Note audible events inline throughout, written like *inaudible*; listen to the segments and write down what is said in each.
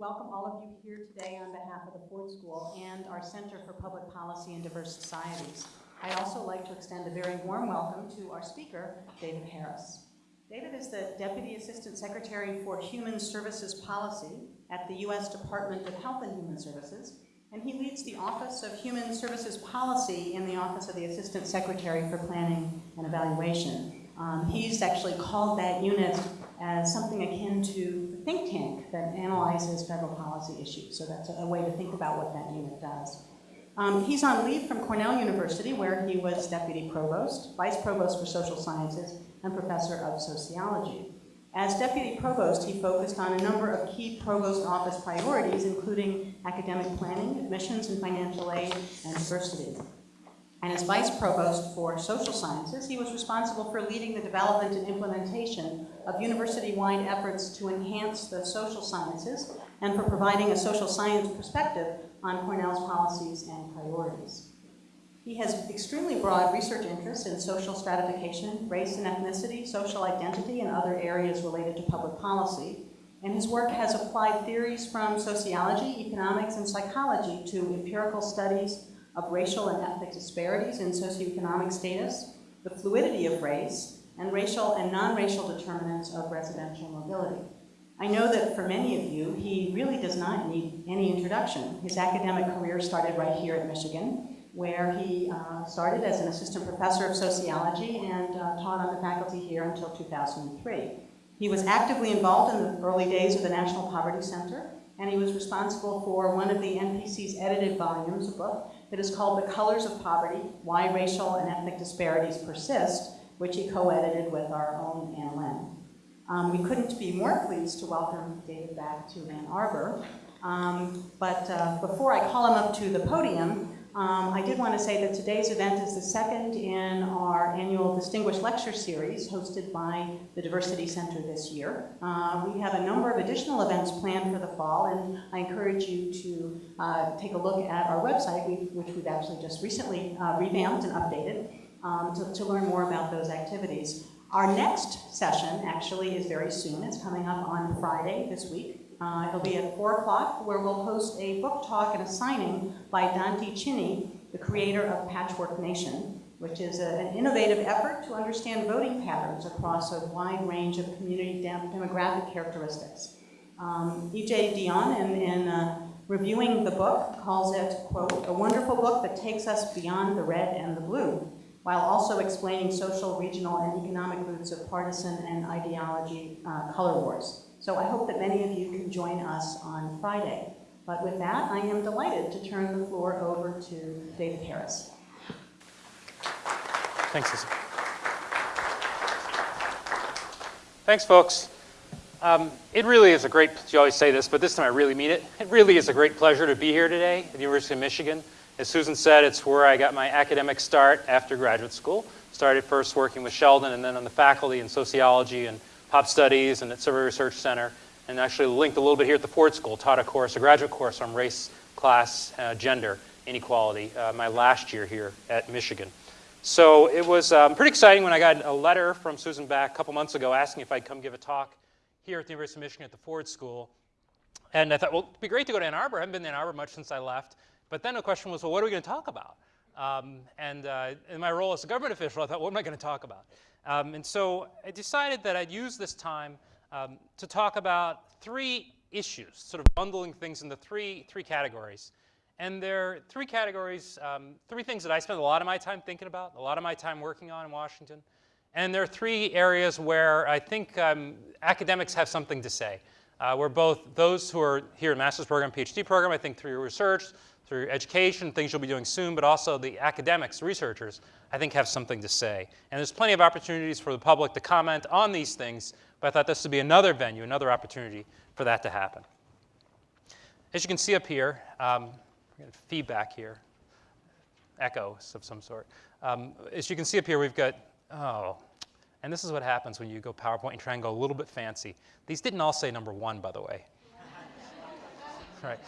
welcome all of you here today on behalf of the Ford School and our Center for Public Policy and Diverse Societies. I'd also like to extend a very warm welcome to our speaker, David Harris. David is the Deputy Assistant Secretary for Human Services Policy at the U.S. Department of Health and Human Services, and he leads the Office of Human Services Policy in the Office of the Assistant Secretary for Planning and Evaluation. Um, he's actually called that unit as something akin to think tank that analyzes federal policy issues. So that's a, way to think about what that unit does. Um, he's on leave from Cornell University, where he was deputy provost, vice provost for social sciences, and professor of sociology. As deputy provost, he focused on a number of key provost office priorities, including academic planning, admissions and financial aid, and diversity. And as vice provost for social sciences, he was responsible for leading the development and implementation of university-wide efforts to enhance the social sciences and for providing a social science perspective on Cornell's policies and priorities. He has extremely broad research interests in social stratification, race and ethnicity, social identity, and other areas related to public policy. And his work has applied theories from sociology, economics, and psychology to empirical studies of racial and ethnic disparities in socioeconomic status, the fluidity of race, and racial and non-racial determinants of residential mobility. I know that for many of you, he really does not need any introduction. His academic career started right here at Michigan, where he uh, started as an assistant professor of sociology and uh, taught on the faculty here until 2003. He was actively involved in the early days of the National Poverty Center, and he was responsible for one of the NPC's edited volumes, a book that is called The Colors of Poverty, Why Racial and Ethnic Disparities Persist, which he co-edited with our own Ann Lin. Um, we couldn't be more pleased to welcome David back to Ann Arbor. Um, but uh, before I call him up to the podium, um, I did want to say that today's event is the second in our annual Distinguished Lecture Series hosted by the Diversity Center this year. Uh, we have a number of additional events planned for the fall, and I encourage you to uh, take a look at our website, which we've actually just recently uh, revamped and updated, um, to, to learn more about those activities. Our next session actually is very soon. It's coming up on Friday this week. Uh, it'll be at 4 o'clock, where we'll host a book talk and a signing by Dante Chinni, the creator of Patchwork Nation, which is a, an innovative effort to understand voting patterns across a wide range of community dem demographic characteristics. Um, E.J. Dionne, in, in uh, reviewing the book, calls it, quote, a wonderful book that takes us beyond the red and the blue, while also explaining social, regional, and economic roots of partisan and ideology uh, color wars. So I hope that many of you can join us on Friday. But with that, I am delighted to turn the floor over to David Harris. Thanks, Lisa. Thanks, folks. Um, it really is a great, you always say this, but this time I really mean it. It really is a great pleasure to be here today at the University of Michigan. As Susan said, it's where I got my academic start after graduate school. Started first working with Sheldon and then on the faculty in sociology and pop studies and at Survey Research Center, and actually linked a little bit here at the Ford School, taught a course, a graduate course on race, class, uh, gender inequality uh, my last year here at Michigan. So it was um, pretty exciting when I got a letter from Susan Back a couple months ago asking if I'd come give a talk here at the University of Michigan at the Ford School. And I thought, well, it'd be great to go to Ann Arbor. I haven't been to Ann Arbor much since I left. But then the question was, well, what are we going to talk about? Um, and uh, in my role as a government official, I thought, what am I going to talk about? Um, and so I decided that I'd use this time um, to talk about three issues, sort of bundling things into three, three categories. And there are three categories, um, three things that I spend a lot of my time thinking about, a lot of my time working on in Washington. And there are three areas where I think um, academics have something to say. Uh, we're both those who are here in master's program, PhD program, I think through your research, through education, things you'll be doing soon, but also the academics, researchers, I think have something to say. And there's plenty of opportunities for the public to comment on these things, but I thought this would be another venue, another opportunity for that to happen. As you can see up here, um, feedback here, echoes of some sort. Um, as you can see up here, we've got, oh, and this is what happens when you go PowerPoint and try and go a little bit fancy. These didn't all say number one, by the way. *laughs* right.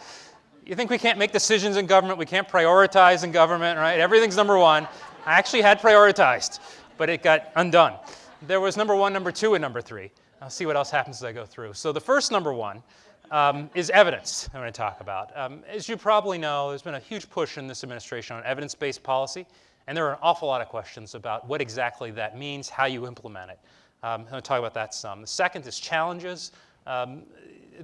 You think we can't make decisions in government, we can't prioritize in government, right? Everything's number one. I actually had prioritized, but it got undone. There was number one, number two, and number three. I'll see what else happens as I go through. So the first number one um, is evidence I'm going to talk about. Um, as you probably know, there's been a huge push in this administration on evidence-based policy, and there are an awful lot of questions about what exactly that means, how you implement it. Um, I'm going to talk about that some. The second is challenges. Um,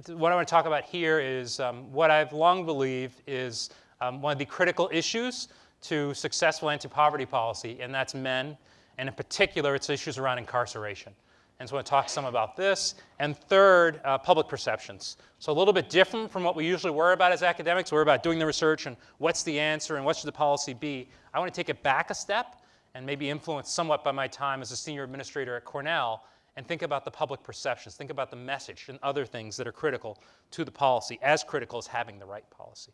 what I want to talk about here is um, what I've long believed is um, one of the critical issues to successful anti-poverty policy, and that's men, and in particular, it's issues around incarceration. And so I want to talk some about this. And third, uh, public perceptions. So a little bit different from what we usually worry about as academics. We're about doing the research and what's the answer and what should the policy be. I want to take it back a step and maybe influenced somewhat by my time as a senior administrator at Cornell and think about the public perceptions, think about the message and other things that are critical to the policy, as critical as having the right policy.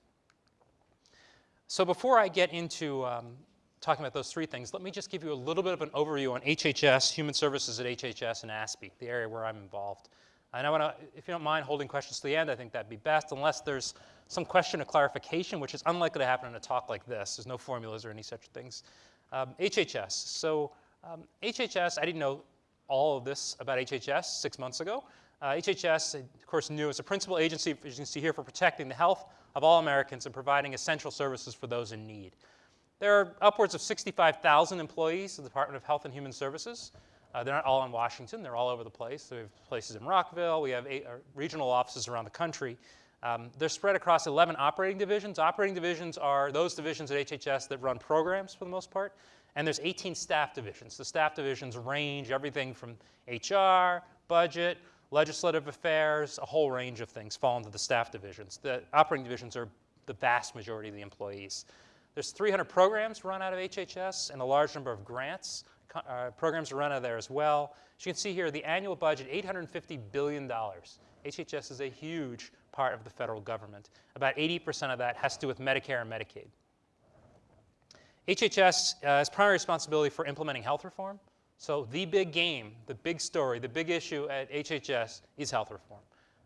So before I get into um, talking about those three things, let me just give you a little bit of an overview on HHS, human services at HHS, and ASPE, the area where I'm involved. And I want to, if you don't mind holding questions to the end, I think that'd be best, unless there's some question of clarification, which is unlikely to happen in a talk like this. There's no formulas or any such things. Um, HHS. So um, HHS, I didn't know all of this about HHS six months ago. Uh, HHS, of course, new as a principal agency, as you can see here, for protecting the health of all Americans and providing essential services for those in need. There are upwards of 65,000 employees in the Department of Health and Human Services. Uh, they're not all in Washington, they're all over the place. We have places in Rockville, we have eight, uh, regional offices around the country. Um, they're spread across 11 operating divisions. Operating divisions are those divisions at HHS that run programs for the most part. And there's 18 staff divisions. The staff divisions range everything from HR, budget, legislative affairs, a whole range of things fall into the staff divisions. The operating divisions are the vast majority of the employees. There's 300 programs run out of HHS and a large number of grants. Uh, programs are run out of there as well. As you can see here, the annual budget, $850 billion. HHS is a huge part of the federal government. About 80% of that has to do with Medicare and Medicaid. HHS uh, has primary responsibility for implementing health reform. So the big game, the big story, the big issue at HHS is health reform.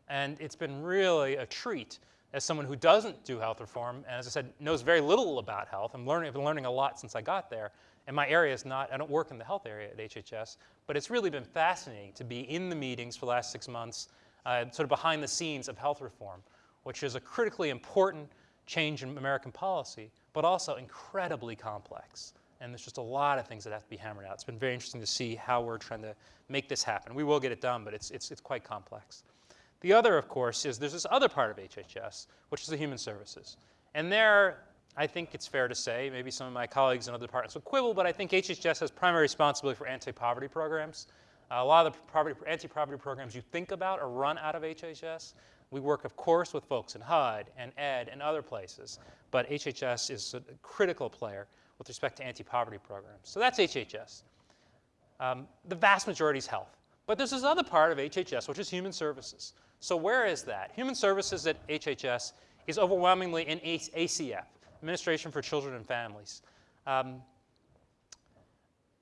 And it's been really a treat as someone who doesn't do health reform, and as I said, knows very little about health. I'm learning, I've been learning a lot since I got there. And my area is not, I don't work in the health area at HHS, but it's really been fascinating to be in the meetings for the last six months, uh, sort of behind the scenes of health reform, which is a critically important change in American policy, but also incredibly complex. And there's just a lot of things that have to be hammered out. It's been very interesting to see how we're trying to make this happen. We will get it done, but it's, it's, it's quite complex. The other, of course, is there's this other part of HHS, which is the human services. And there, I think it's fair to say, maybe some of my colleagues in other departments will quibble, but I think HHS has primary responsibility for anti-poverty programs. Uh, a lot of the anti-poverty programs you think about are run out of HHS. We work, of course, with folks in HUD and ED and other places, but HHS is a critical player with respect to anti-poverty programs. So that's HHS. Um, the vast majority is health. But there's this other part of HHS, which is human services. So where is that? Human services at HHS is overwhelmingly in ACF, Administration for Children and Families. Um,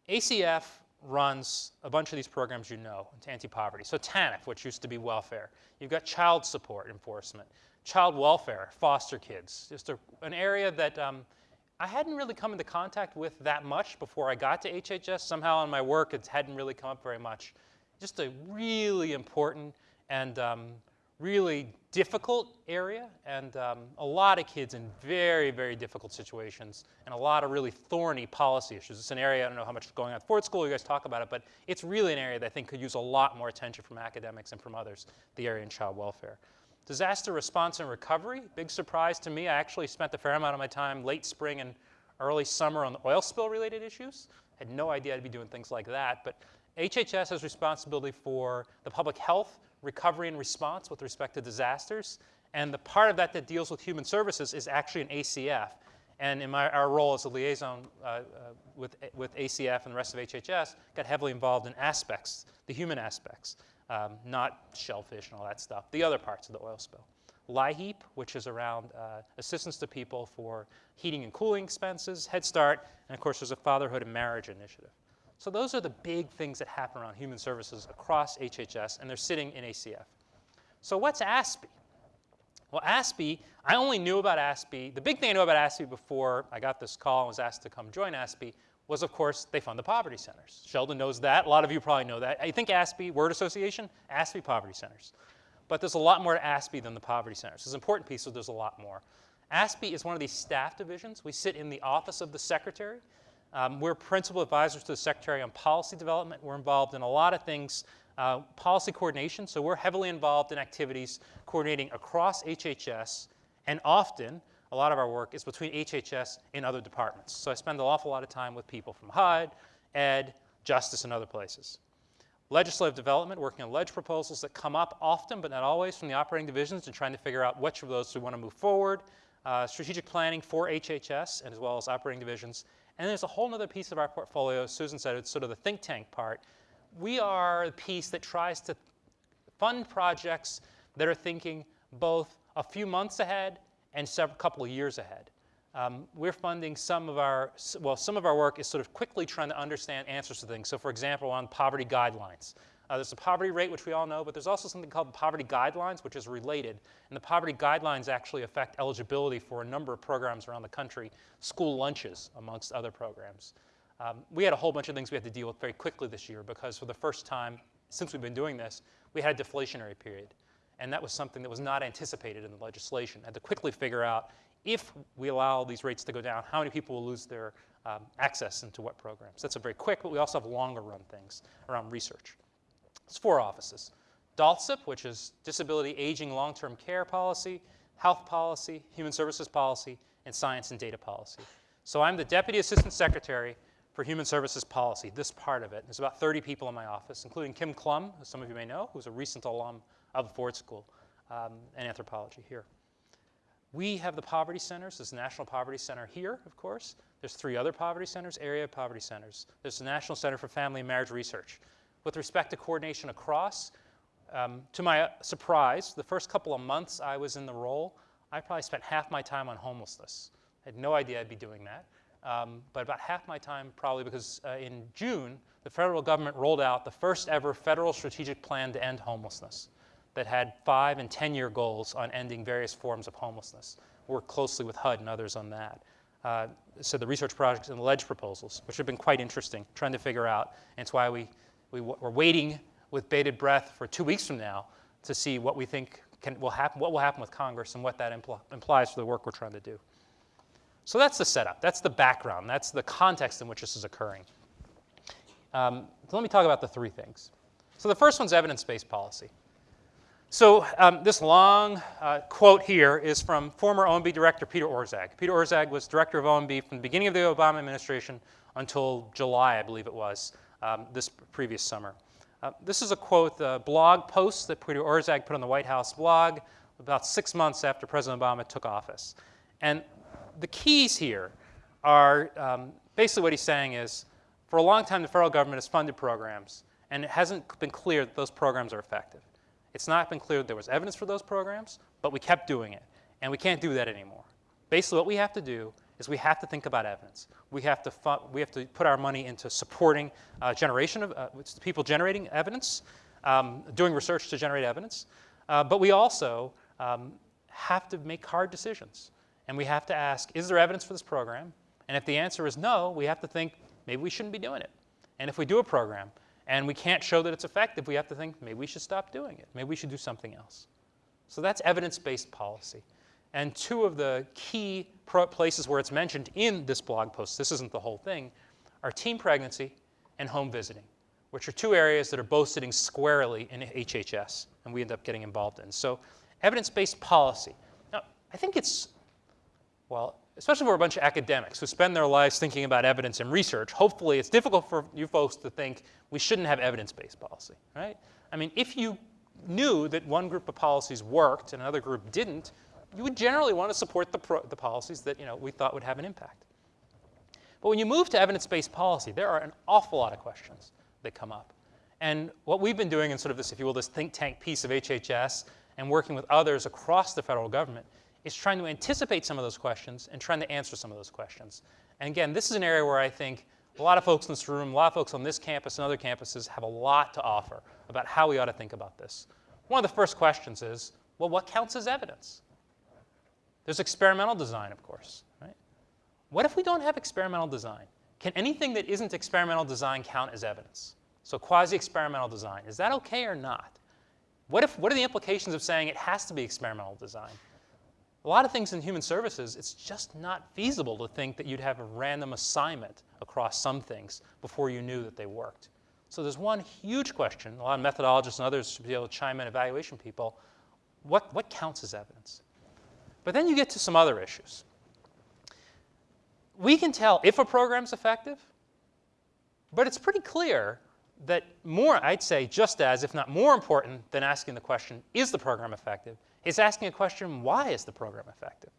ACF runs a bunch of these programs you know, into anti-poverty. So TANF, which used to be welfare. You've got child support enforcement, child welfare, foster kids, just a, an area that um, I hadn't really come into contact with that much before I got to HHS. Somehow in my work, it hadn't really come up very much. Just a really important and um, really difficult area, and um, a lot of kids in very, very difficult situations, and a lot of really thorny policy issues. It's an area, I don't know how much is going on at Ford School, you guys talk about it, but it's really an area that I think could use a lot more attention from academics and from others, the area in child welfare. Disaster response and recovery, big surprise to me. I actually spent a fair amount of my time late spring and early summer on the oil spill related issues. Had no idea I'd be doing things like that, but HHS has responsibility for the public health, recovery, and response with respect to disasters. And the part of that that deals with human services is actually an ACF. And in my, our role as a liaison uh, uh, with, with ACF and the rest of HHS, got heavily involved in aspects, the human aspects, um, not shellfish and all that stuff, the other parts of the oil spill. LIHEAP, which is around uh, assistance to people for heating and cooling expenses, Head Start, and of course there's a fatherhood and marriage initiative. So those are the big things that happen around human services across HHS, and they're sitting in ACF. So what's ASPE? Well, ASPE, I only knew about ASPE. The big thing I knew about ASPE before I got this call and was asked to come join ASPE was, of course, they fund the poverty centers. Sheldon knows that. A lot of you probably know that. I think ASPE, word association, ASPE poverty centers. but there's a lot more to ASPE than the poverty centers. It's an important piece, so there's a lot more. ASPE is one of these staff divisions. We sit in the office of the secretary. Um, we're principal advisors to the secretary on policy development. We're involved in a lot of things, uh, policy coordination, so we're heavily involved in activities coordinating across HHS, and often a lot of our work is between HHS and other departments. So I spend an awful lot of time with people from HUD, Ed, Justice, and other places. Legislative development, working on ledge proposals that come up often, but not always, from the operating divisions and trying to figure out which of those we want to move forward. Uh, strategic planning for HHS and as well as operating divisions. And there's a whole other piece of our portfolio, Susan said, it's sort of the think tank part. We are a piece that tries to fund projects that are thinking both a few months ahead and several couple of years ahead. Um, we're funding some of our, well, some of our work is sort of quickly trying to understand answers to things. So for example, on poverty guidelines. Uh, there's a poverty rate, which we all know, but there's also something called the poverty guidelines, which is related. And the poverty guidelines actually affect eligibility for a number of programs around the country, school lunches, amongst other programs. Um, we had a whole bunch of things we had to deal with very quickly this year because for the first time since we've been doing this, we had a deflationary period. And that was something that was not anticipated in the legislation. had to quickly figure out if we allow these rates to go down, how many people will lose their um, access into what programs. That's a very quick, but we also have longer run things around research. It's four offices. DALTCP, which is Disability Aging Long-Term Care Policy, Health Policy, Human Services Policy, and Science and Data Policy. So I'm the Deputy Assistant Secretary for Human Services Policy, this part of it. There's about 30 people in my office, including Kim Klum, who some of you may know, who's a recent alum of the Ford School um, in anthropology here. We have the poverty centers. There's the National Poverty Center here, of course. There's three other poverty centers, area poverty centers. There's the National Center for Family and Marriage Research. With respect to coordination across, um, to my surprise, the first couple of months I was in the role, I probably spent half my time on homelessness. I had no idea I'd be doing that. Um, but about half my time probably because uh, in June, the federal government rolled out the first ever federal strategic plan to end homelessness that had five and 10 year goals on ending various forms of homelessness. Worked closely with HUD and others on that. Uh, so the research projects and the ledge proposals, which have been quite interesting, trying to figure out, and it's why we we, are waiting with bated breath for two weeks from now to see what we think can, will happen, what will happen with Congress and what that impl implies for the work we're trying to do. So that's the setup. That's the background. That's the context in which this is occurring. Um, so let me talk about the three things. So the first one's evidence-based policy. So um, this long uh, quote here is from former OMB Director Peter Orszag. Peter Orszag was Director of OMB from the beginning of the Obama administration until July, I believe it was, um, this previous summer. Uh, this is a quote, the blog post that Peter Orszag put on the White House blog about six months after President Obama took office. And the keys here are um, basically what he's saying is, for a long time the federal government has funded programs, and it hasn't been clear that those programs are effective. It's not been clear that there was evidence for those programs, but we kept doing it, and we can't do that anymore. Basically what we have to do is we have to think about evidence. We have to, we have to put our money into supporting uh, generation of uh, people generating evidence, um, doing research to generate evidence, uh, but we also um, have to make hard decisions. And we have to ask, is there evidence for this program? And if the answer is no, we have to think, maybe we shouldn't be doing it. And if we do a program and we can't show that it's effective, we have to think, maybe we should stop doing it. Maybe we should do something else. So that's evidence-based policy. And two of the key places where it's mentioned in this blog post, this isn't the whole thing, are teen pregnancy and home visiting, which are two areas that are both sitting squarely in HHS, and we end up getting involved in. So evidence-based policy. Now, I think it's, well, especially for a bunch of academics who spend their lives thinking about evidence and research, hopefully it's difficult for you folks to think we shouldn't have evidence-based policy, right? I mean, if you knew that one group of policies worked and another group didn't, you would generally want to support the, the policies that you know, we thought would have an impact. But when you move to evidence-based policy, there are an awful lot of questions that come up. And what we've been doing in sort of this, if you will, this think tank piece of HHS and working with others across the federal government is trying to anticipate some of those questions and trying to answer some of those questions. And again, this is an area where I think a lot of folks in this room, a lot of folks on this campus and other campuses have a lot to offer about how we ought to think about this. One of the first questions is, well, what counts as evidence? There's experimental design, of course. Right? What if we don't have experimental design? Can anything that isn't experimental design count as evidence? So quasi-experimental design, is that okay or not? What, if, what are the implications of saying it has to be experimental design? A lot of things in human services, it's just not feasible to think that you'd have a random assignment across some things before you knew that they worked. So there's one huge question, a lot of methodologists and others should be able to chime in, evaluation people, what, what counts as evidence? But then you get to some other issues. We can tell if a program's effective, but it's pretty clear that more, I'd say, just as, if not more important than asking the question, is the program effective, is asking a question, why is the program effective?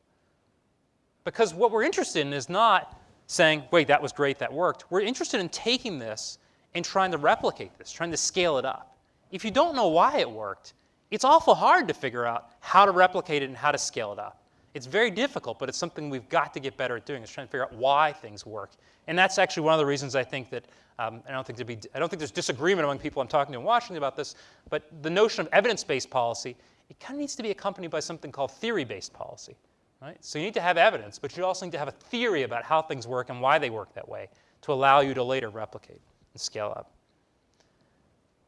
Because what we're interested in is not saying, wait, that was great, that worked. We're interested in taking this and trying to replicate this, trying to scale it up. If you don't know why it worked, it's awful hard to figure out how to replicate it and how to scale it up. It's very difficult, but it's something we've got to get better at doing, is trying to figure out why things work. And that's actually one of the reasons I think that, um, I, don't think be, I don't think there's disagreement among people I'm talking to in Washington about this, but the notion of evidence-based policy, it kind of needs to be accompanied by something called theory-based policy. Right? So you need to have evidence, but you also need to have a theory about how things work and why they work that way to allow you to later replicate and scale up.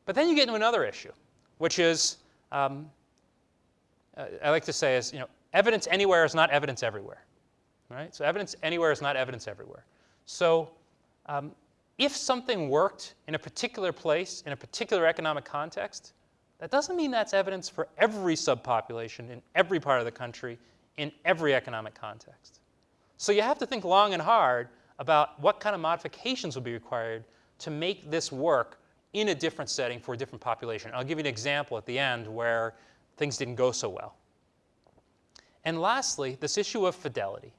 But then you get into another issue, which is, um, uh, I like to say is, you know, evidence anywhere is not evidence everywhere. Right? So evidence anywhere is not evidence everywhere. So um, if something worked in a particular place, in a particular economic context, that doesn't mean that's evidence for every subpopulation in every part of the country in every economic context. So you have to think long and hard about what kind of modifications will be required to make this work in a different setting for a different population. I'll give you an example at the end where things didn't go so well. And lastly, this issue of fidelity.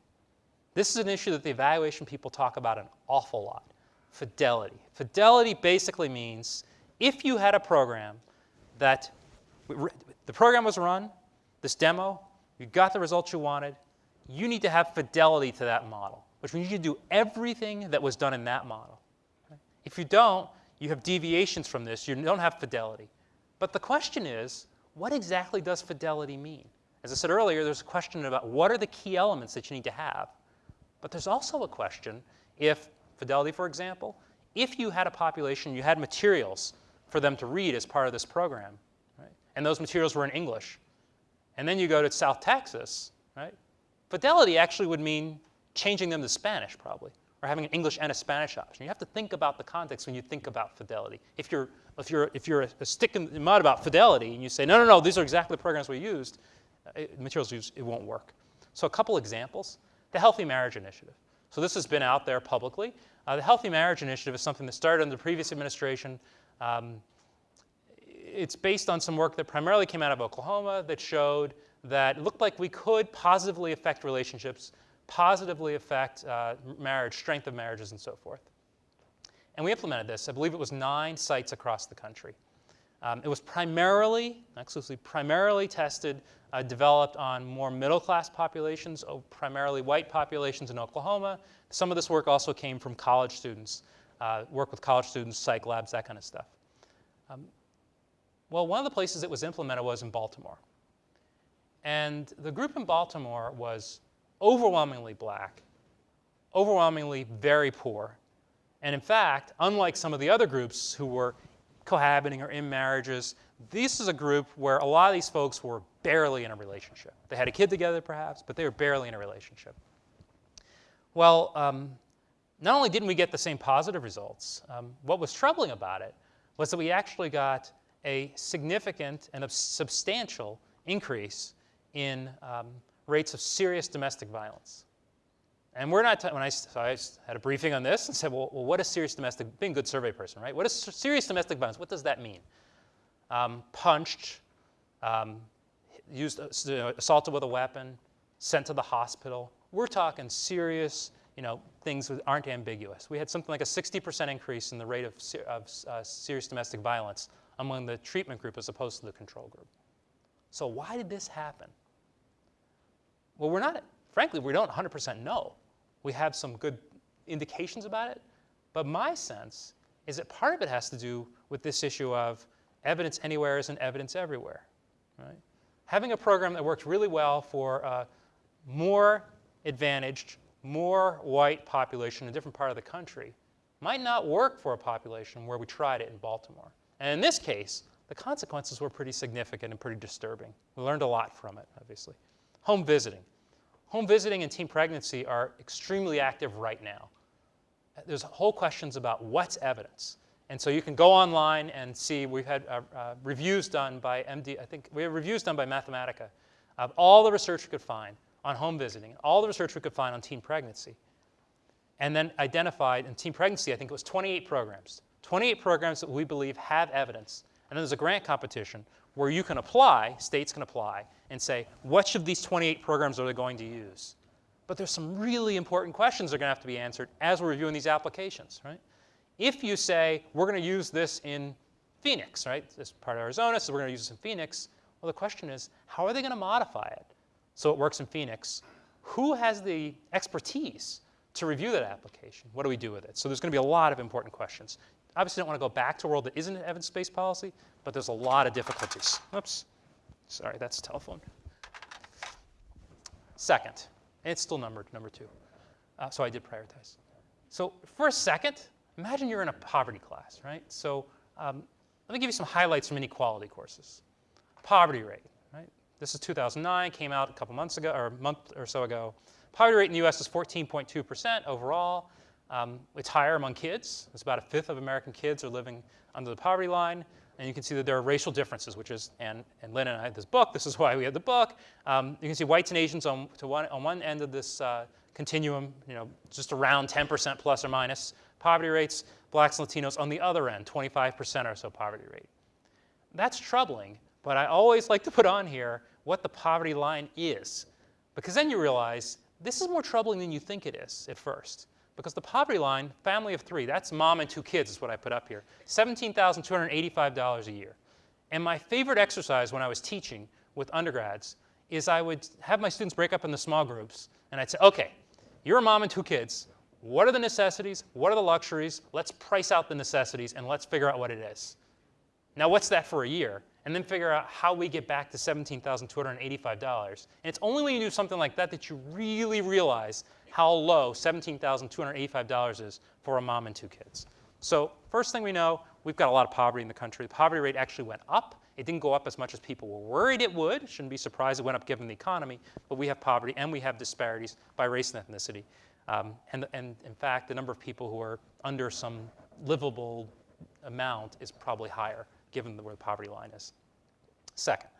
This is an issue that the evaluation people talk about an awful lot. Fidelity. Fidelity basically means if you had a program that the program was run, this demo, you got the results you wanted, you need to have fidelity to that model, which means you do everything that was done in that model. If you don't, you have deviations from this. You don't have fidelity. But the question is, what exactly does fidelity mean? As I said earlier, there's a question about what are the key elements that you need to have. But there's also a question if, fidelity for example, if you had a population, you had materials for them to read as part of this program, right? and those materials were in English, and then you go to South Texas, right? Fidelity actually would mean changing them to Spanish probably, or having an English and a Spanish option. You have to think about the context when you think about fidelity. If you're, if you're, if you're a, a stick in the mud about fidelity and you say, no, no, no, these are exactly the programs we used, uh, materials used, it won't work. So a couple examples. The Healthy Marriage Initiative. So this has been out there publicly. Uh, the Healthy Marriage Initiative is something that started under the previous administration. Um, it's based on some work that primarily came out of Oklahoma that showed that it looked like we could positively affect relationships, positively affect uh, marriage, strength of marriages, and so forth. And we implemented this. I believe it was nine sites across the country. Um, it was primarily, exclusively, primarily tested, uh, developed on more middle-class populations, oh, primarily white populations in Oklahoma. Some of this work also came from college students, uh, work with college students, psych labs, that kind of stuff. Um, well, one of the places it was implemented was in Baltimore. And the group in Baltimore was overwhelmingly black, overwhelmingly very poor. And in fact, unlike some of the other groups who were cohabiting or in marriages. This is a group where a lot of these folks were barely in a relationship. They had a kid together, perhaps, but they were barely in a relationship. Well, um, not only didn't we get the same positive results, um, what was troubling about it was that we actually got a significant and a substantial increase in um, rates of serious domestic violence. And we're not, when I, so I had a briefing on this and said, well, well, what is serious domestic, being a good survey person, right? What is serious domestic violence? What does that mean? Um, punched, um, used, uh, assaulted with a weapon, sent to the hospital. We're talking serious, you know, things that aren't ambiguous. We had something like a 60% increase in the rate of, of uh, serious domestic violence among the treatment group as opposed to the control group. So why did this happen? Well, we're not, frankly, we don't 100% know. We have some good indications about it. But my sense is that part of it has to do with this issue of evidence anywhere isn't evidence everywhere. Right? Having a program that works really well for a more advantaged, more white population in a different part of the country might not work for a population where we tried it in Baltimore. And in this case, the consequences were pretty significant and pretty disturbing. We learned a lot from it, obviously. Home visiting. Home visiting and teen pregnancy are extremely active right now. There's whole questions about what's evidence. And so you can go online and see, we've had uh, uh, reviews done by MD, I think we have reviews done by Mathematica of all the research we could find on home visiting, all the research we could find on teen pregnancy. And then identified in teen pregnancy, I think it was 28 programs. 28 programs that we believe have evidence. And then there's a grant competition where you can apply, states can apply, and say, which of these 28 programs are they going to use? But there's some really important questions that are going to have to be answered as we're reviewing these applications, right? If you say, we're going to use this in Phoenix, right? This is part of Arizona, so we're going to use this in Phoenix. Well, the question is, how are they going to modify it so it works in Phoenix? Who has the expertise to review that application? What do we do with it? So there's going to be a lot of important questions. Obviously, don't want to go back to a world that isn't an evidence-based policy, but there's a lot of difficulties. Oops. Sorry, that's telephone. Second, and it's still numbered, number two. Uh, so I did prioritize. So for a second, imagine you're in a poverty class, right? So um, let me give you some highlights from inequality courses. Poverty rate, right? This is 2009, came out a couple months ago, or a month or so ago. Poverty rate in the US is 14.2% overall. Um, it's higher among kids. It's about a fifth of American kids are living under the poverty line. And you can see that there are racial differences, which is, and, and Lin and I had this book. This is why we had the book. Um, you can see whites and Asians on, to one, on one end of this uh, continuum, you know, just around 10% plus or minus poverty rates. Blacks and Latinos on the other end, 25% or so poverty rate. That's troubling, but I always like to put on here what the poverty line is, because then you realize this is more troubling than you think it is at first. Because the poverty line, family of three, that's mom and two kids is what I put up here, $17,285 a year. And my favorite exercise when I was teaching with undergrads is I would have my students break up into small groups, and I'd say, okay, you're a mom and two kids. What are the necessities? What are the luxuries? Let's price out the necessities, and let's figure out what it is. Now, what's that for a year? And then figure out how we get back to $17,285. And it's only when you do something like that that you really realize how low $17,285 is for a mom and two kids. So first thing we know, we've got a lot of poverty in the country. The poverty rate actually went up. It didn't go up as much as people were worried it would. Shouldn't be surprised it went up given the economy. But we have poverty and we have disparities by race and ethnicity. Um, and, and in fact, the number of people who are under some livable amount is probably higher given where the poverty line is. Second,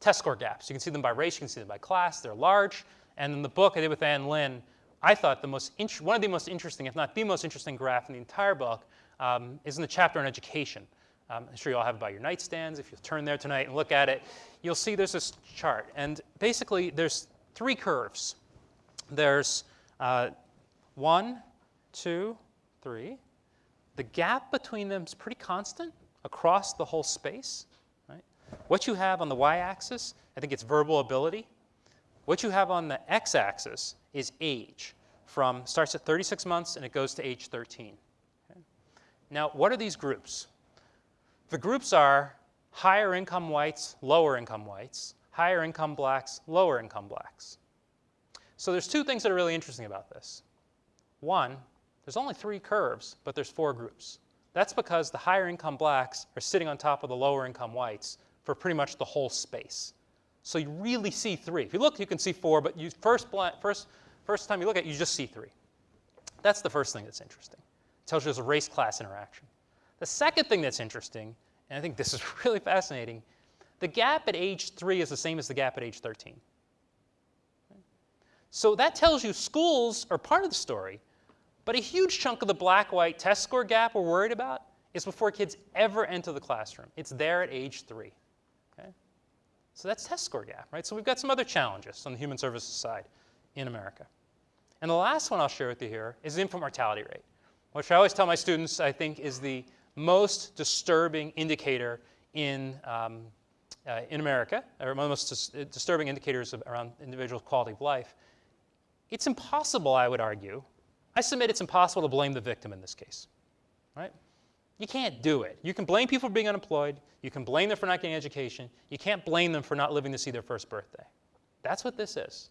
test score gaps. You can see them by race, you can see them by class. They're large. And in the book I did with Ann Lin, I thought the most one of the most interesting, if not the most interesting graph in the entire book um, is in the chapter on education. Um, I'm sure you all have it by your nightstands. If you turn there tonight and look at it, you'll see there's this chart. And basically, there's three curves. There's uh, one, two, three. The gap between them is pretty constant across the whole space. Right? What you have on the y-axis, I think it's verbal ability. What you have on the x-axis is age from starts at 36 months and it goes to age 13. Okay? Now, what are these groups? The groups are higher income whites, lower income whites, higher income blacks, lower income blacks. So there's two things that are really interesting about this. One, there's only three curves, but there's four groups. That's because the higher income blacks are sitting on top of the lower income whites for pretty much the whole space. So you really see three. If you look, you can see four, but you first, first First time you look at it, you just see three. That's the first thing that's interesting. It tells you there's a race-class interaction. The second thing that's interesting, and I think this is *laughs* really fascinating, the gap at age 3 is the same as the gap at age 13. So that tells you schools are part of the story, but a huge chunk of the black-white test score gap we're worried about is before kids ever enter the classroom. It's there at age 3. Okay? So that's test score gap, right? So we've got some other challenges on the human services side in America. And the last one I'll share with you here is the infant mortality rate, which I always tell my students I think is the most disturbing indicator in, um, uh, in America, or one of the most dis disturbing indicators of, around individual quality of life. It's impossible, I would argue. I submit it's impossible to blame the victim in this case, right? You can't do it. You can blame people for being unemployed. You can blame them for not getting education. You can't blame them for not living to see their first birthday. That's what this is.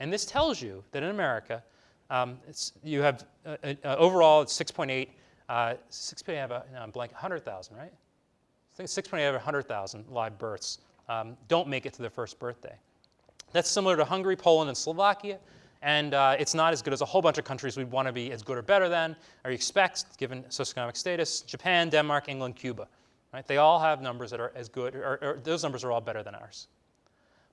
And this tells you that in America, um, you have uh, uh, overall it's 6.8, uh, 6.8, have a, no, blank, 100,000, right? think 6.8 out of 100,000 live births um, don't make it to their first birthday. That's similar to Hungary, Poland, and Slovakia, and uh, it's not as good as a whole bunch of countries we'd want to be as good or better than, or you expect, given socioeconomic status, Japan, Denmark, England, Cuba. Right? They all have numbers that are as good, or, or those numbers are all better than ours.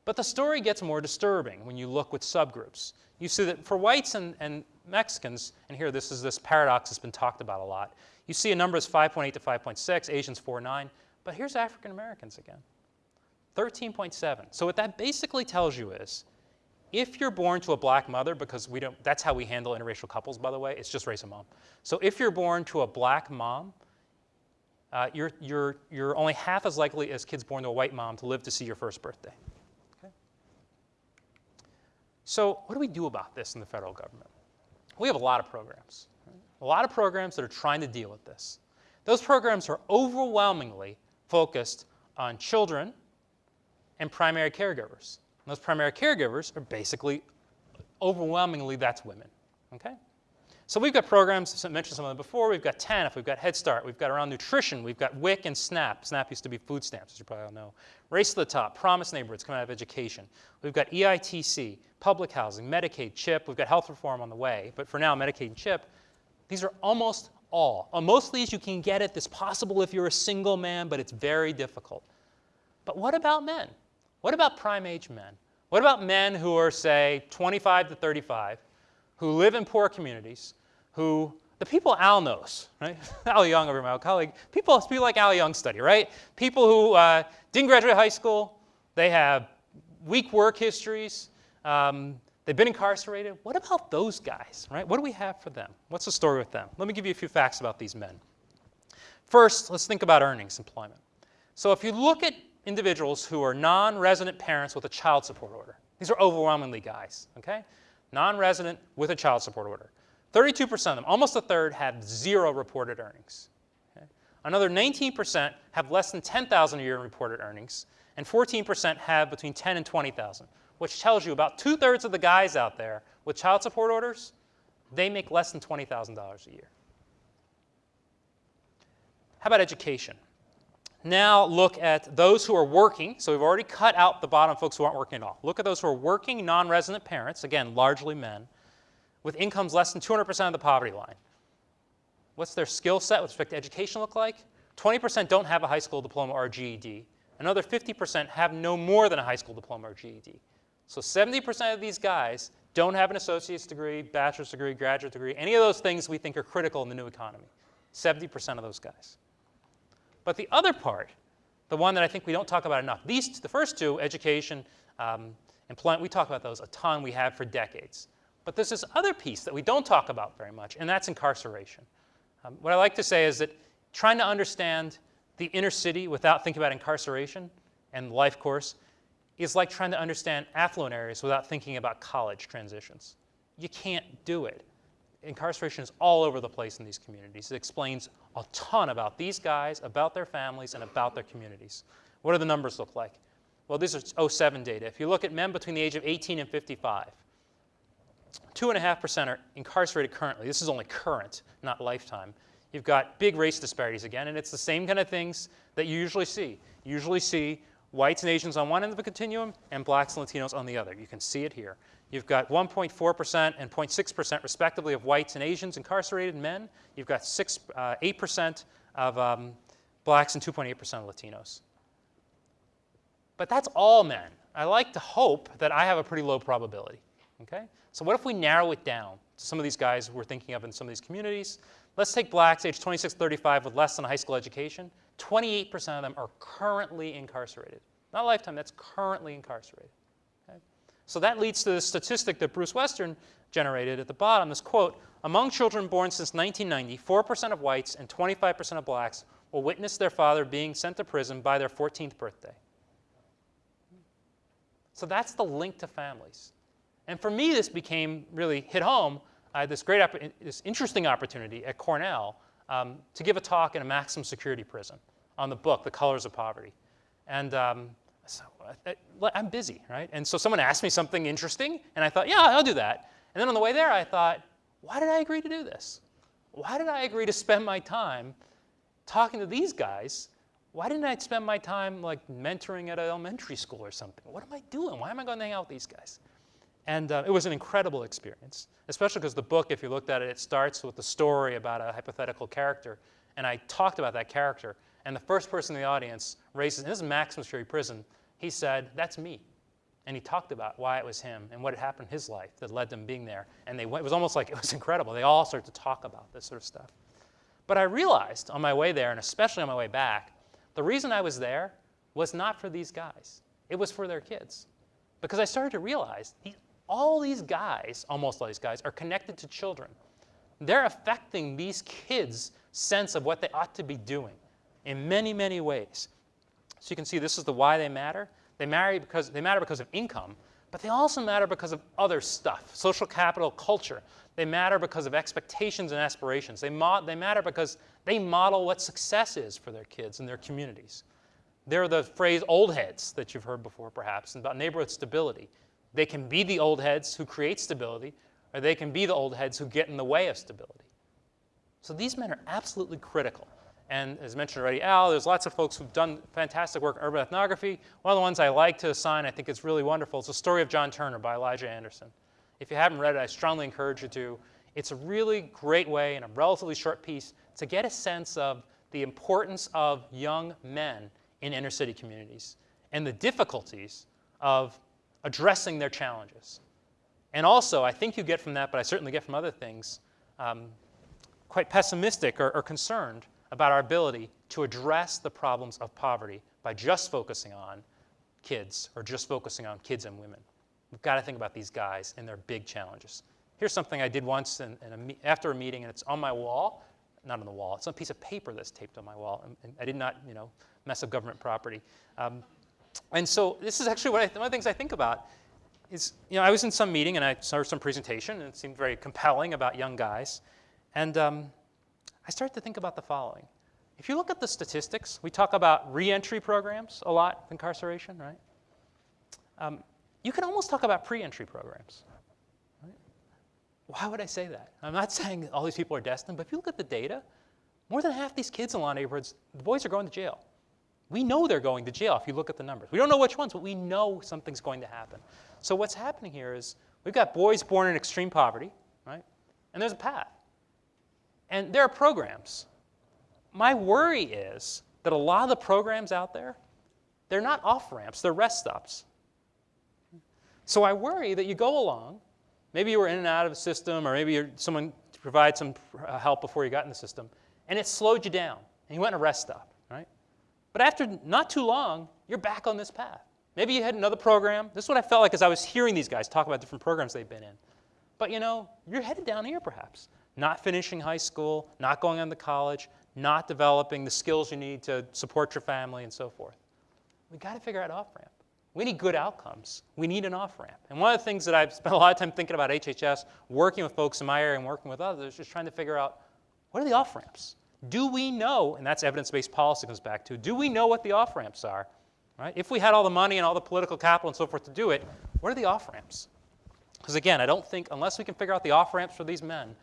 But the story gets more disturbing when you look with subgroups. You see that for whites and, and Mexicans, and here this is this paradox that's been talked about a lot, you see a number is 5.8 to 5.6, Asians 4.9, but here's African Americans again. 13.7. So what that basically tells you is, if you're born to a black mother, because we don't, that's how we handle interracial couples, by the way, it's just race of mom. So if you're born to a black mom, uh, you're, you're, you're only half as likely as kids born to a white mom to live to see your first birthday. So what do we do about this in the federal government? We have a lot of programs. A lot of programs that are trying to deal with this. Those programs are overwhelmingly focused on children and primary caregivers. And those primary caregivers are basically, overwhelmingly, that's women. Okay? So we've got programs, I mentioned some of them before. We've got TANF, we've got Head Start, we've got around nutrition, we've got WIC and SNAP. SNAP used to be food stamps, as you probably all know. Race to the Top, Promise Neighborhoods coming out of education. We've got EITC, public housing, Medicaid, CHIP. We've got health reform on the way. But for now, Medicaid and CHIP, these are almost all. On most of these, you can get it. It's possible if you're a single man, but it's very difficult. But what about men? What about prime age men? What about men who are, say, 25 to 35, who live in poor communities, who, the people Al knows, right? *laughs* Al Young over my colleague, people, people like Al Young study, right? People who uh, didn't graduate high school, they have weak work histories, um, they've been incarcerated. What about those guys, right? What do we have for them? What's the story with them? Let me give you a few facts about these men. First, let's think about earnings, employment. So if you look at individuals who are non-resident parents with a child support order. These are overwhelmingly guys, okay? Non-resident with a child support order. 32% of them, almost a third, have zero reported earnings. Okay? Another 19% have less than 10,000 a year in reported earnings, and 14% have between 10 and 20,000, which tells you about two-thirds of the guys out there with child support orders, they make less than $20,000 a year. How about education? Now look at those who are working. So we've already cut out the bottom folks who aren't working at all. Look at those who are working non-resident parents, again, largely men, with incomes less than 200% of the poverty line. What's their skill set with respect to education look like? 20% don't have a high school diploma or GED. Another 50% have no more than a high school diploma or GED. So 70% of these guys don't have an associate's degree, bachelor's degree, graduate degree, any of those things we think are critical in the new economy. 70% of those guys. But the other part, the one that I think we don't talk about enough, these, the first two, education, um, employment, we talk about those a ton, we have for decades. But there's this other piece that we don't talk about very much, and that's incarceration. Um, what I like to say is that trying to understand the inner city without thinking about incarceration and life course is like trying to understand affluent areas without thinking about college transitions. You can't do it. Incarceration is all over the place in these communities. It explains a ton about these guys, about their families, and about their communities. What do the numbers look like? Well, these are 07 data. If you look at men between the age of 18 and 55, 2.5% are incarcerated currently. This is only current, not lifetime. You've got big race disparities again, and it's the same kind of things that you usually see. You usually see whites and Asians on one end of the continuum and blacks and Latinos on the other. You can see it here. You've got 1.4% and 0.6% respectively of whites and Asians incarcerated men. You've got 6, uh, 8% of um, blacks and 2.8% of Latinos. But that's all men. I like to hope that I have a pretty low probability. Okay? So what if we narrow it down to some of these guys we're thinking of in some of these communities? Let's take blacks age 26, 35 with less than a high school education. 28% of them are currently incarcerated. Not lifetime, that's currently incarcerated. Okay? So that leads to the statistic that Bruce Western generated at the bottom, this quote, among children born since 1990, 4% of whites and 25% of blacks will witness their father being sent to prison by their 14th birthday. So that's the link to families. And for me, this became really hit home. I had this great, this interesting opportunity at Cornell um, to give a talk in a maximum security prison on the book, The Colors of Poverty. And um, so I, I'm busy, right? And so someone asked me something interesting, and I thought, yeah, I'll do that. And then on the way there, I thought, why did I agree to do this? Why did I agree to spend my time talking to these guys why didn't I spend my time like mentoring at an elementary school or something? What am I doing? Why am I going to hang out with these guys? And uh, it was an incredible experience, especially because the book, if you looked at it, it starts with a story about a hypothetical character. And I talked about that character. And the first person in the audience raises, and this is Maximum Security Prison, he said, That's me. And he talked about why it was him and what had happened in his life that led them being there. And they went, it was almost like it was *laughs* incredible. They all started to talk about this sort of stuff. But I realized on my way there, and especially on my way back, the reason I was there was not for these guys. It was for their kids. Because I started to realize all these guys, almost all these guys, are connected to children. They're affecting these kids' sense of what they ought to be doing in many, many ways. So you can see this is the why they matter. They, marry because, they matter because of income, but they also matter because of other stuff social capital, culture. They matter because of expectations and aspirations. They, they matter because they model what success is for their kids and their communities. They're the phrase old heads that you've heard before, perhaps, about neighborhood stability. They can be the old heads who create stability, or they can be the old heads who get in the way of stability. So these men are absolutely critical. And as mentioned already, Al, there's lots of folks who've done fantastic work in urban ethnography. One of the ones I like to assign, I think it's really wonderful, is The Story of John Turner by Elijah Anderson. If you haven't read it, I strongly encourage you to. It's a really great way in a relatively short piece to get a sense of the importance of young men in inner city communities and the difficulties of addressing their challenges. And also, I think you get from that, but I certainly get from other things, um, quite pessimistic or, or concerned about our ability to address the problems of poverty by just focusing on kids or just focusing on kids and women. We've got to think about these guys and their big challenges. Here's something I did once in, in a, after a meeting, and it's on my wall. Not on the wall. It's on a piece of paper that's taped on my wall. And, and I did not, you know, mess up government property. Um, and so this is actually what I, one of the things I think about is, you know, I was in some meeting and I saw some presentation and it seemed very compelling about young guys. And um, I started to think about the following. If you look at the statistics, we talk about reentry programs a lot incarceration, right? Um, you can almost talk about pre-entry programs. Right? Why would I say that? I'm not *laughs* saying all these people are destined, but if you look at the data, more than half these kids in of neighborhoods, the boys are going to jail. We know they're going to jail if you look at the numbers. We don't know which ones, but we know something's going to happen. So what's happening here is we've got boys born in extreme poverty, right? And there's a path. And there are programs. My worry is that a lot of the programs out there, they're not off ramps, they're rest stops. So I worry that you go along, maybe you were in and out of the system, or maybe someone provided some uh, help before you got in the system, and it slowed you down, and you went in a rest stop, right? But after not too long, you're back on this path. Maybe you had another program. This is what I felt like as I was hearing these guys talk about different programs they've been in. But you know, you're headed down here perhaps. Not finishing high school, not going on to college, not developing the skills you need to support your family and so forth. We've got to figure out off ramp. We need good outcomes. We need an off ramp. And one of the things that I've spent a lot of time thinking about HHS, working with folks in my area and working with others, is trying to figure out what are the off ramps? Do we know, and that's evidence based policy comes back to, do we know what the off ramps are? Right? If we had all the money and all the political capital and so forth to do it, what are the off ramps? Because again, I don't think, unless we can figure out the off ramps for these men,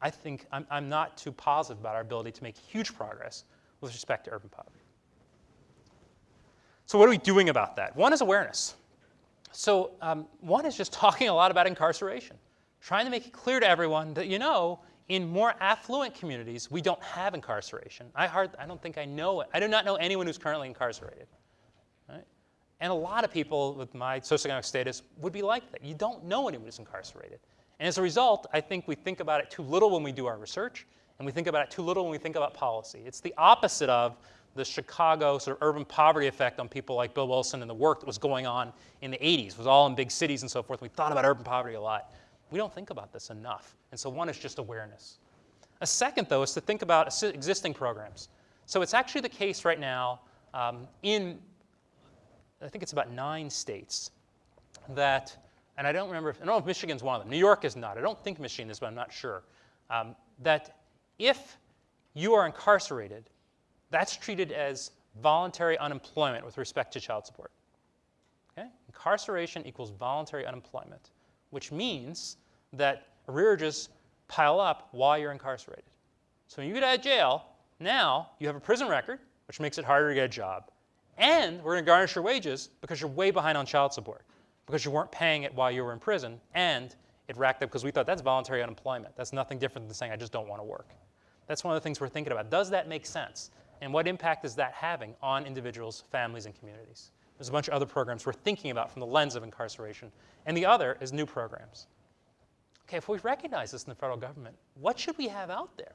I think I'm, I'm not too positive about our ability to make huge progress with respect to urban poverty. So, what are we doing about that? One is awareness. So, um, one is just *laughs* talking a lot about incarceration, trying to make it clear to everyone that, you know, in more affluent communities, we don't have incarceration. I, hard, I don't think I know it. I do not know anyone who's currently incarcerated. Right? And a lot of people with my socioeconomic status would be like that. You don't know anyone who's incarcerated. And as a result, I think we think about it too little when we do our research, and we think about it too little when we think about policy. It's the opposite of the Chicago sort of urban poverty effect on people like Bill Wilson and the work that was going on in the 80s. It was all in big cities and so forth. We thought about urban poverty a lot. We don't think about this enough. And so one is just awareness. A second, though, is to think about existing programs. So it's actually the case right now um, in, I think it's about nine states, that, and I don't remember, if, I don't know if Michigan's one of them. New York is not. I don't think Michigan is, but I'm not sure. Um, that if you are incarcerated, that's treated as voluntary unemployment with respect to child support. Okay? Incarceration equals voluntary unemployment, which means that arrearages pile up while you're incarcerated. So when you get out of jail, now you have a prison record, which makes it harder to get a job. And we're going to garnish your wages because you're way behind on child support, because you weren't paying it while you were in prison, and it racked up because we thought that's voluntary unemployment. That's nothing different than saying I just don't want to work. That's one of the things we're thinking about. Does that make sense? And what impact is that having on individuals, families, and communities? There's a bunch of other programs we're thinking about from the lens of incarceration. And the other is new programs. Okay, if we recognize this in the federal government, what should we have out there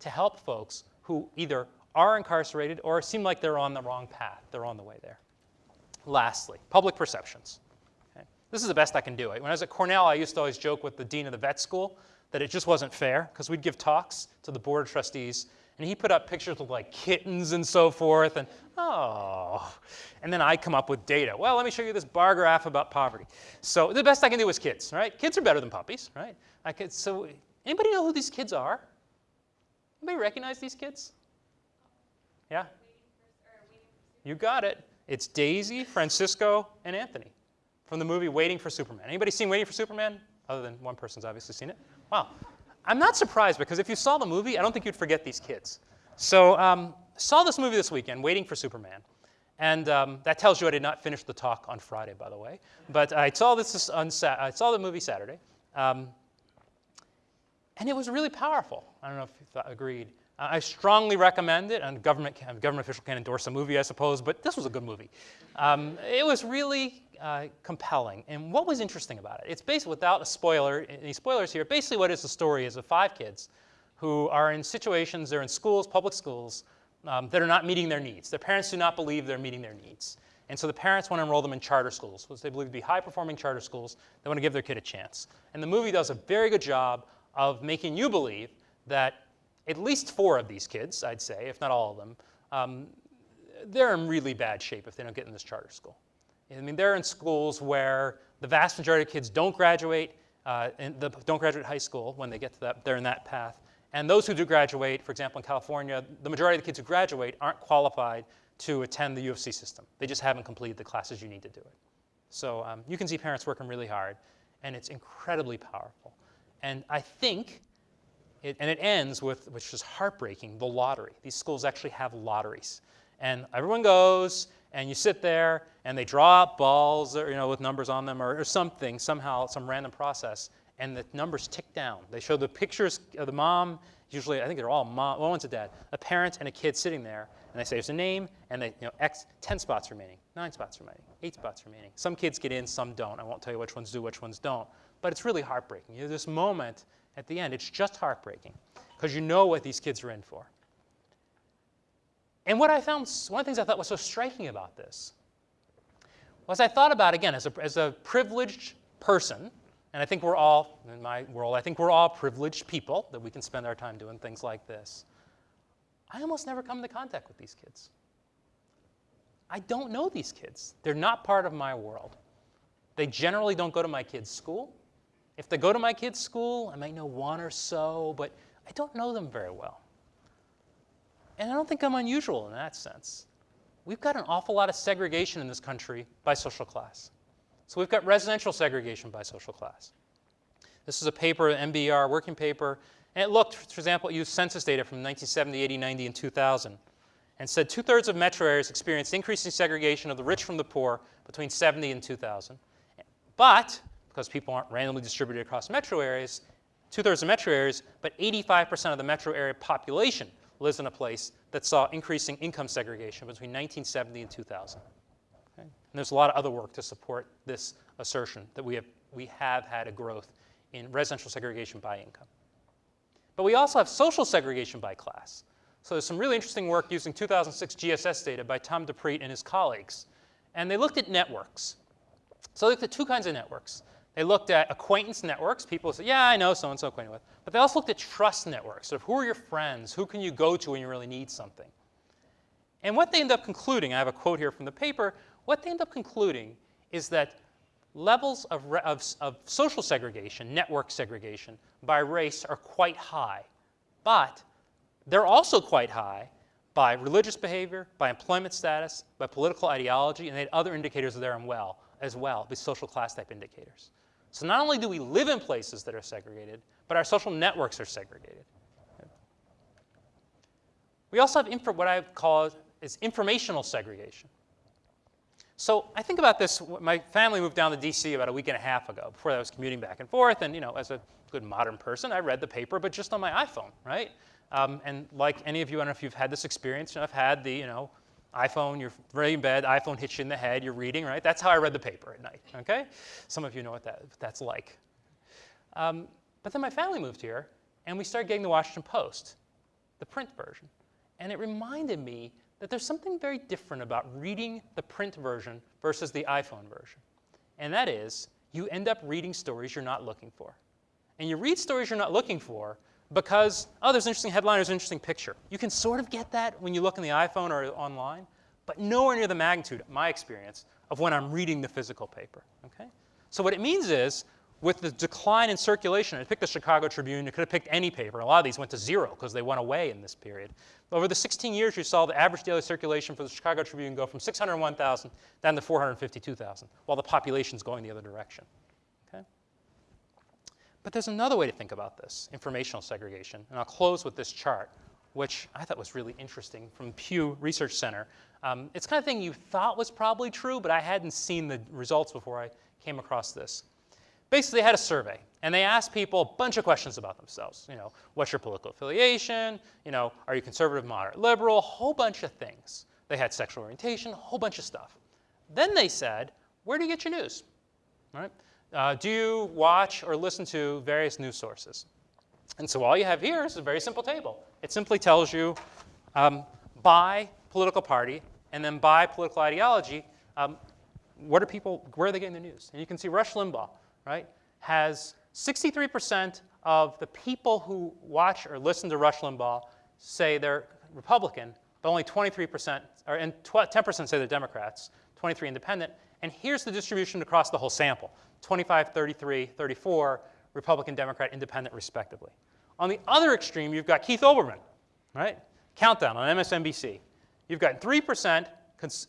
to help folks who either are incarcerated or seem like they're on the wrong path? They're on the way there. Lastly, public perceptions. Okay? This is the best I can do. it. When I was at Cornell, I used to always joke with the dean of the vet school that it just wasn't fair because we'd give talks to the board of trustees and he put up pictures of like kittens and so forth and oh. And then i come up with data. Well let me show you this bar graph about poverty. So the best i can do is kids right? Kids are better than puppies right? I could, so anybody know who these kids are? Anybody recognize these kids? Yeah? You got it. It's daisy francisco and anthony from the movie waiting for superman. Anybody seen waiting for superman? Other than one person's obviously seen it. Wow I'm not surprised because if you saw the movie, I don't think you'd forget these kids. So um, saw this movie this weekend, Waiting for Superman. And um, that tells you I did not finish the talk on Friday, by the way. But I saw this on I saw the movie Saturday, um, and it was really powerful. I don't know if you thought, agreed. Uh, I strongly recommend it. And government can, government official can't endorse a movie, I suppose, but this was a good movie. Um, it was really uh, compelling. And what was interesting about it? It's basically, without a spoiler, any spoilers here, basically what is the story is of five kids who are in situations, they're in schools, public schools, um, that are not meeting their needs. Their parents do not believe they're meeting their needs. And so the parents want to enroll them in charter schools, which they believe to be high performing charter schools. They want to give their kid a chance. And the movie does a very good job of making you believe that at least four of these kids, I'd say, if not all of them, um, they're in really bad shape if they don't get in this charter school. I mean, they're in schools where the vast majority of kids don't graduate, uh, the, don't graduate high school when they get to that, they're in that path. And those who do graduate, for example, in California, the majority of the kids who graduate aren't qualified to attend the U of C system. They just haven't completed the classes you need to do it. So um, you can see parents working really hard, and it's incredibly powerful. And I think, it, and it ends with, which is heartbreaking, the lottery. These schools actually have lotteries. And everyone goes, and you sit there and they draw up balls or, you know, with numbers on them or, or something, somehow, some random process, and the numbers tick down. They show the pictures of the mom, usually I think they're all mom, well, one's a dad, a parent and a kid sitting there, and they say there's a name, and they, you know, X, 10 spots remaining, nine spots remaining, eight spots remaining. Some kids get in, some don't. I won't tell you which ones do, which ones don't. But it's really heartbreaking. You know, this moment at the end, it's just heartbreaking because you know what these kids are in for. And what I found, one of the things I thought was so striking about this was I thought about, again, as a, as a privileged person, and I think we're all, in my world, I think we're all privileged people that we can spend our time doing things like this. I almost never come into contact with these kids. I don't know these kids. They're not part of my world. They generally don't go to my kids' school. If they go to my kids' school, I might know one or so, but I don't know them very well. And I don't think I'm unusual in that sense. We've got an awful lot of segregation in this country by social class. So we've got residential segregation by social class. This is a paper, an NBER working paper, and it looked, for example, it used census data from 1970, 80, 90, and 2000, and said two thirds of metro areas experienced increasing segregation of the rich from the poor between 70 and 2000. But, because people aren't randomly distributed across metro areas, two thirds of metro areas, but 85% of the metro area population lives in a place that saw increasing income segregation between 1970 and 2000. Okay? And there's a lot of other work to support this assertion that we have, we have had a growth in residential segregation by income. But we also have social segregation by class. So there's some really interesting work using 2006 GSS data by Tom DiPrete and his colleagues. And they looked at networks. So they looked at two kinds of networks. They looked at acquaintance networks. People said, yeah, I know so-and-so acquainted with. But they also looked at trust networks. Of who are your friends? Who can you go to when you really need something? And what they end up concluding, I have a quote here from the paper, what they end up concluding is that levels of, of, of social segregation, network segregation, by race are quite high. But they're also quite high by religious behavior, by employment status, by political ideology, and they had other indicators there well, as well, these social class type indicators. So not only do we live in places that are segregated, but our social networks are segregated. We also have what I call is informational segregation. So I think about this. My family moved down to D.C. about a week and a half ago. Before that, I was commuting back and forth, and you know, as a good modern person, I read the paper, but just on my iPhone, right? Um, and like any of you, I don't know if you've had this experience. You know, I've had the, you know, iPhone. You're ready in bed. iPhone hits you in the head. You're reading, right? That's how I read the paper at night. Okay. Some of you know what that, what that's like. Um, but then my family moved here, and we started getting the Washington Post, the print version, and it reminded me that there's something very different about reading the print version versus the iPhone version. And that is, you end up reading stories you're not looking for. And you read stories you're not looking for because, oh, there's an interesting headline, there's an interesting picture. You can sort of get that when you look in the iPhone or online, but nowhere near the magnitude, my experience, of when I'm reading the physical paper. Okay? So what it means is with the decline in circulation, I picked the Chicago Tribune, you could have picked any paper. A lot of these went to zero because they went away in this period. Over the 16 years, you saw the average daily circulation for the Chicago Tribune go from 601,000 down to 452,000, while the population's going the other direction. But there's another way to think about this, informational segregation, and I'll close with this chart, which I thought was really interesting from Pew Research Center. Um, it's kind of thing you thought was probably true, but I hadn't seen the results before I came across this basically they had a survey and they asked people a bunch of questions about themselves. You know, what's your political affiliation? You know, are you conservative, moderate, liberal? A whole bunch of things. They had sexual orientation, a whole bunch of stuff. Then they said, where do you get your news? Right? Uh, do you watch or listen to various news sources? And so all you have here is a very simple table. It simply tells you um, by political party and then by political ideology, um, what are people, where are they getting their news? And you can see Rush Limbaugh, right, has 63% of the people who watch or listen to Rush Limbaugh say they're Republican, but only 23%, or, and 10% say they're Democrats, 23 independent. And here's the distribution across the whole sample 25, 33, 34, Republican, Democrat, Independent, respectively. On the other extreme, you've got Keith Olbermann, right? Countdown on MSNBC. You've got 3%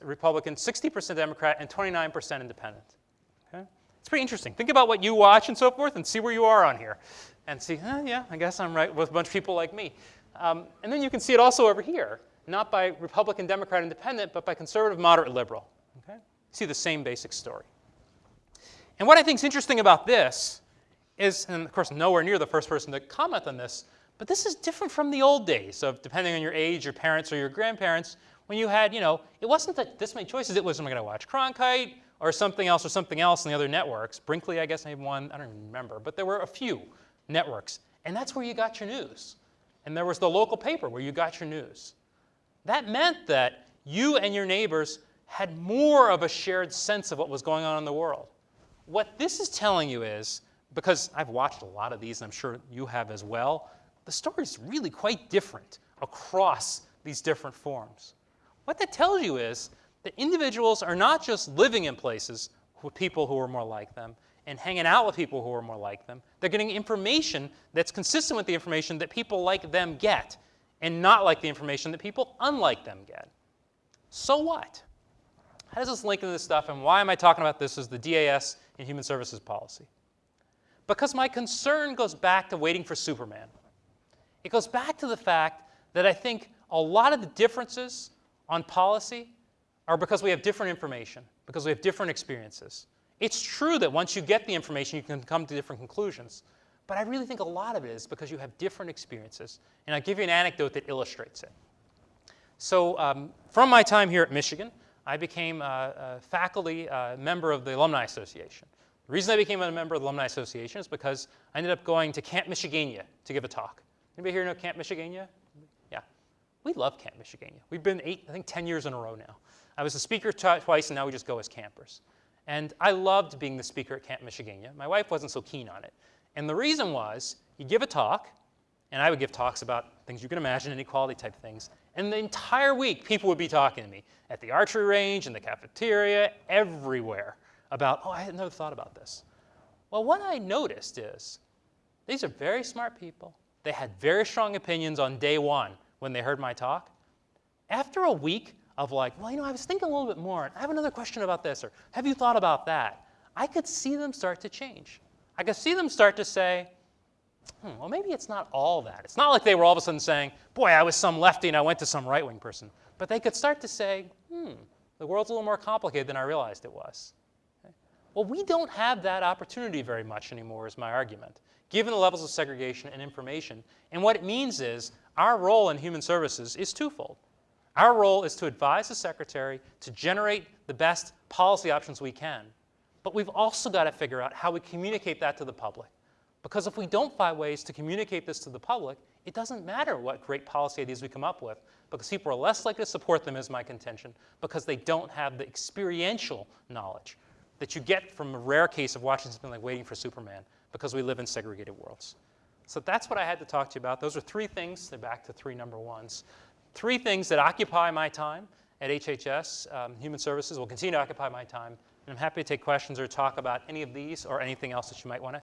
Republican, 60% Democrat, and 29% Independent. Okay? It's pretty interesting. Think about what you watch and so forth and see where you are on here. And see, eh, yeah, I guess I'm right with a bunch of people like me. Um, and then you can see it also over here, not by Republican, Democrat, Independent, but by conservative, moderate, liberal. Okay? See the same basic story. And what I think is interesting about this is, and of course, nowhere near the first person to comment on this, but this is different from the old days of depending on your age, your parents, or your grandparents, when you had, you know, it wasn't that this many choices, it was, am I going to watch Cronkite or something else or something else in the other networks. Brinkley, I guess, I one, I don't even remember, but there were a few networks. And that's where you got your news. And there was the local paper where you got your news. That meant that you and your neighbors had more of a shared sense of what was going on in the world. What this is telling you is, because I've watched a lot of these, and I'm sure you have as well, the story is really quite different across these different forms. What that tells you is that individuals are not just living in places with people who are more like them and hanging out with people who are more like them. They're getting information that's consistent with the information that people like them get and not like the information that people unlike them get. So what? How does this link into this stuff and why am I talking about this as the DAS in Human Services Policy? Because my concern goes back to waiting for Superman. It goes back to the fact that I think a lot of the differences on policy are because we have different information, because we have different experiences. It's true that once you get the information, you can come to different conclusions. But I really think a lot of it is because you have different experiences. And I'll give you an anecdote that illustrates it. So um, from my time here at Michigan, I became a, a faculty uh, member of the Alumni Association. The reason I became a member of the Alumni Association is because I ended up going to Camp Michigania to give a talk. Anybody here know Camp Michigania? Yeah. We love Camp Michigania. We've been eight, I think 10 years in a row now. I was a speaker twice, and now we just go as campers. And I loved being the speaker at Camp Michigania. My wife wasn't so keen on it. And the reason was, you give a talk, and I would give talks about things you can imagine, inequality type things. And the entire week, people would be talking to me at the archery range, in the cafeteria, everywhere about, oh, I had never thought about this. Well, what I noticed is these are very smart people. They had very strong opinions on day one when they heard my talk. After a week, of like, well, you know, I was thinking a little bit more. I have another question about this, or have you thought about that? I could see them start to change. I could see them start to say, hmm, well, maybe it's not all that. It's not like they were all of a sudden saying, boy, I was some lefty and I went to some right wing person. But they could start to say, hmm, the world's a little more complicated than I realized it was. Well, we don't have that opportunity very much anymore, is my argument, given the levels of segregation and information. And what it means is our role in human services is twofold. Our role is to advise the secretary to generate the best policy options we can. But we've also got to figure out how we communicate that to the public. Because if we don't find ways to communicate this to the public, it doesn't matter what great policy ideas we come up with, because people are less likely to support them, is my contention, because they don't have the experiential knowledge that you get from a rare case of watching something like Waiting for Superman, because we live in segregated worlds. So that's what I had to talk to you about. Those are three things. They're back to three number ones. Three things that occupy my time at HHS. Um, Human Services will continue to occupy my time. And I'm happy to take questions or talk about any of these or anything else that you might want to